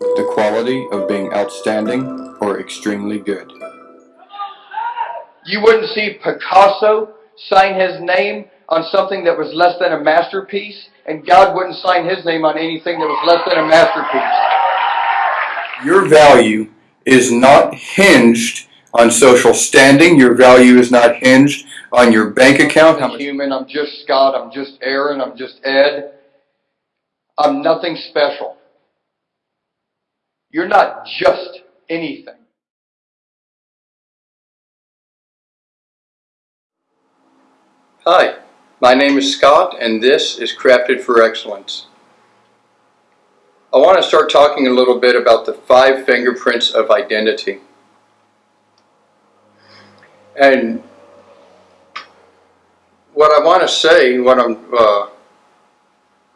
the quality of being outstanding or extremely good. You wouldn't see Picasso sign his name on something that was less than a masterpiece, and God wouldn't sign his name on anything that was less than a masterpiece. Your value is not hinged on social standing. Your value is not hinged on your bank account. I'm human, I'm just Scott, I'm just Aaron, I'm just Ed. I'm nothing special. You're not just anything. Hi, my name is Scott and this is Crafted for Excellence. I want to start talking a little bit about the five fingerprints of identity. And what I want to say, what I'm uh,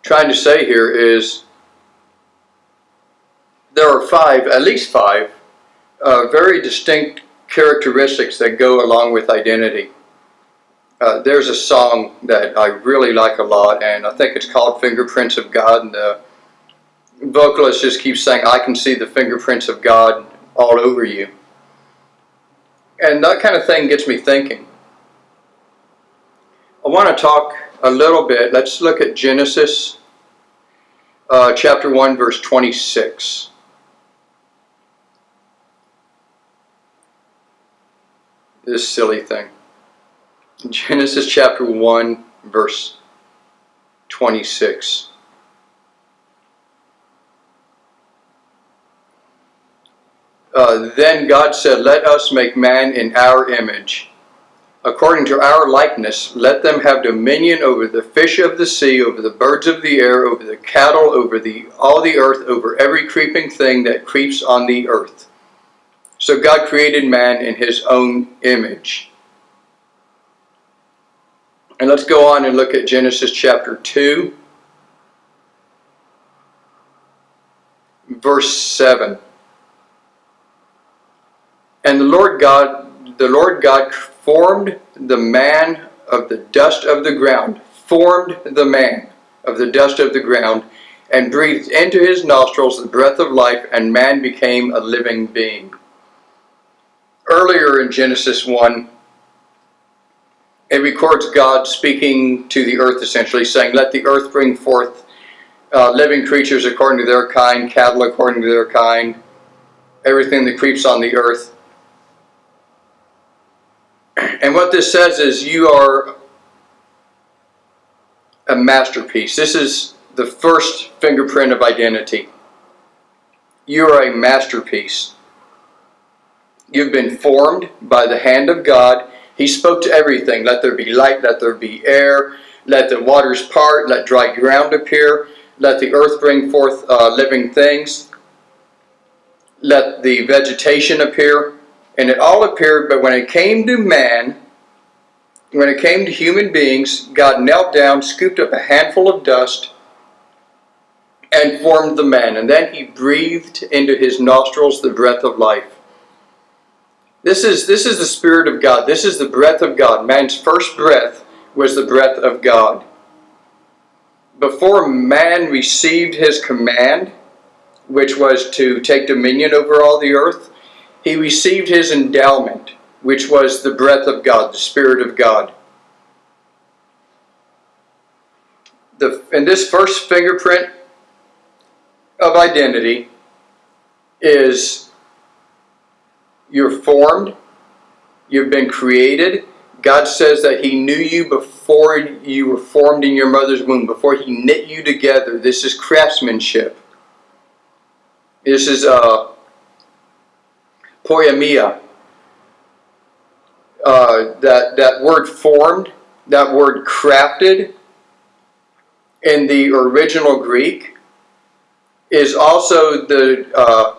trying to say here is there are five, at least five, uh, very distinct characteristics that go along with identity. Uh, there's a song that I really like a lot, and I think it's called Fingerprints of God. And the vocalist just keeps saying, I can see the fingerprints of God all over you. And that kind of thing gets me thinking. I want to talk a little bit. Let's look at Genesis uh, chapter 1, verse 26. This silly thing. Genesis chapter 1, verse 26. Uh, then God said, Let us make man in our image. According to our likeness, let them have dominion over the fish of the sea, over the birds of the air, over the cattle, over the, all the earth, over every creeping thing that creeps on the earth. So God created man in his own image. And let's go on and look at Genesis chapter 2, verse 7. And the Lord God, the Lord God formed the man of the dust of the ground, formed the man of the dust of the ground, and breathed into his nostrils the breath of life, and man became a living being. Earlier in Genesis 1, it records God speaking to the earth essentially, saying, Let the earth bring forth uh, living creatures according to their kind, cattle according to their kind, everything that creeps on the earth. And what this says is you are a masterpiece. This is the first fingerprint of identity. You are a masterpiece. You've been formed by the hand of God. He spoke to everything. Let there be light, let there be air, let the waters part, let dry ground appear, let the earth bring forth uh, living things, let the vegetation appear. And it all appeared, but when it came to man, when it came to human beings, God knelt down, scooped up a handful of dust, and formed the man. And then he breathed into his nostrils the breath of life. This is, this is the Spirit of God. This is the breath of God. Man's first breath was the breath of God. Before man received his command, which was to take dominion over all the earth, he received his endowment, which was the breath of God, the Spirit of God. The, and this first fingerprint of identity is you're formed, you've been created. God says that He knew you before you were formed in your mother's womb, before He knit you together. This is craftsmanship. This is uh, poiema. Uh, that, that word formed, that word crafted in the original Greek is also the uh,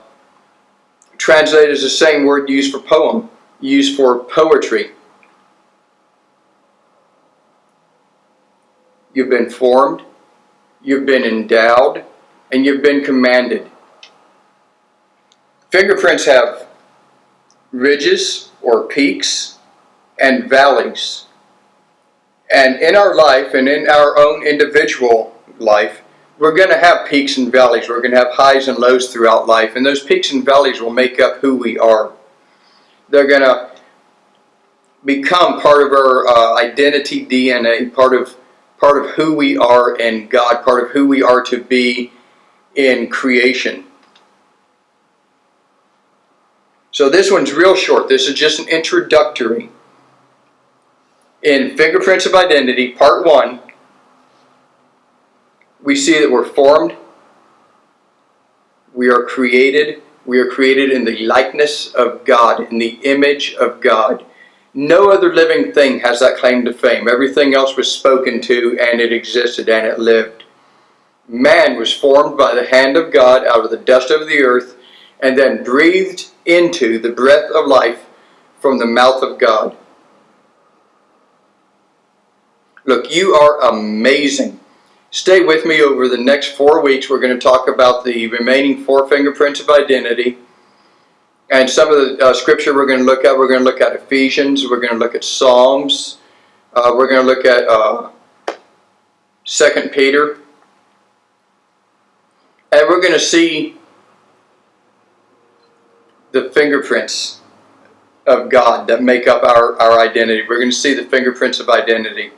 translated as the same word used for poem, used for poetry. You've been formed, you've been endowed, and you've been commanded. Fingerprints have ridges or peaks and valleys. And in our life and in our own individual life, we're going to have peaks and valleys. We're going to have highs and lows throughout life, and those peaks and valleys will make up who we are. They're going to become part of our uh, identity DNA, part of part of who we are in God, part of who we are to be in creation. So this one's real short. This is just an introductory. In Fingerprints of Identity, Part 1, we see that we're formed, we are created, we are created in the likeness of God, in the image of God. No other living thing has that claim to fame. Everything else was spoken to and it existed and it lived. Man was formed by the hand of God out of the dust of the earth and then breathed into the breath of life from the mouth of God. Look, you are amazing. Stay with me over the next four weeks. We're going to talk about the remaining four fingerprints of identity. And some of the uh, scripture we're going to look at, we're going to look at Ephesians, we're going to look at Psalms, uh, we're going to look at uh, 2 Peter. And we're going to see the fingerprints of God that make up our, our identity. We're going to see the fingerprints of identity.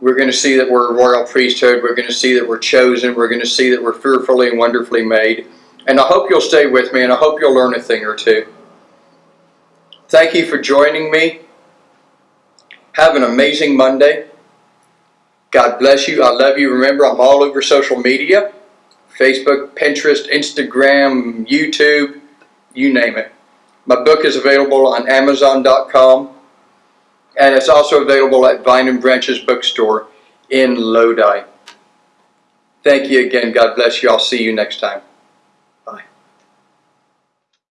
We're going to see that we're a royal priesthood. We're going to see that we're chosen. We're going to see that we're fearfully and wonderfully made. And I hope you'll stay with me and I hope you'll learn a thing or two. Thank you for joining me. Have an amazing Monday. God bless you. I love you. Remember, I'm all over social media. Facebook, Pinterest, Instagram, YouTube, you name it. My book is available on Amazon.com and it's also available at Vine and Branches Bookstore in Lodi. Thank you again. God bless you. I'll see you next time.